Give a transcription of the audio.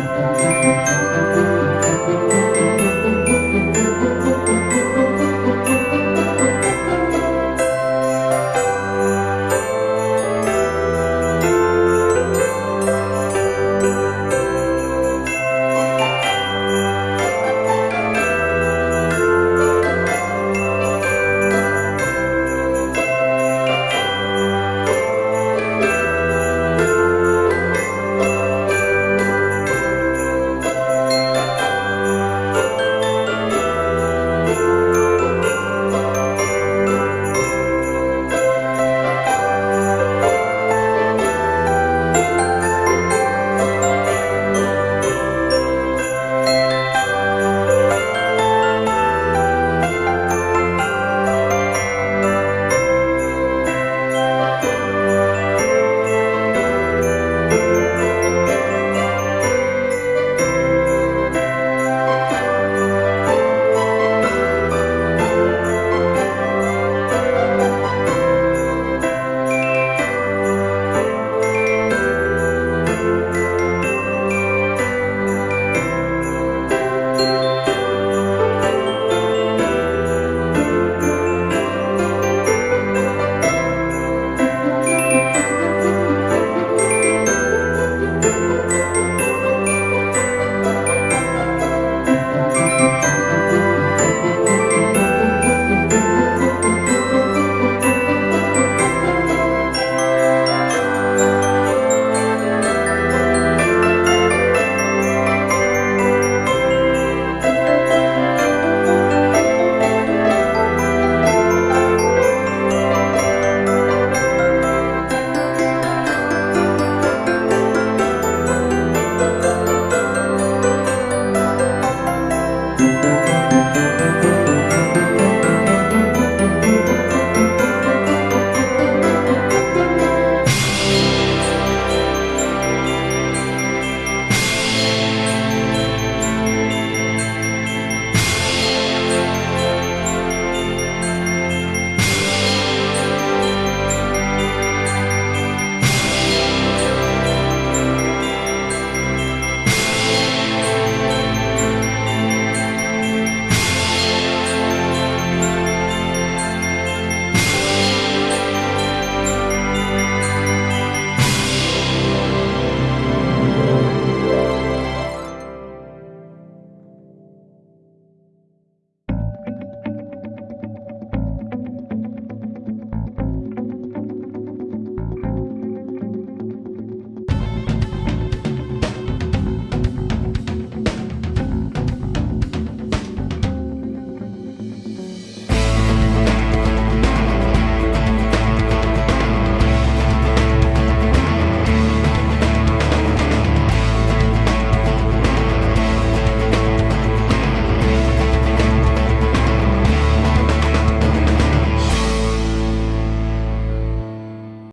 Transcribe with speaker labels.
Speaker 1: Música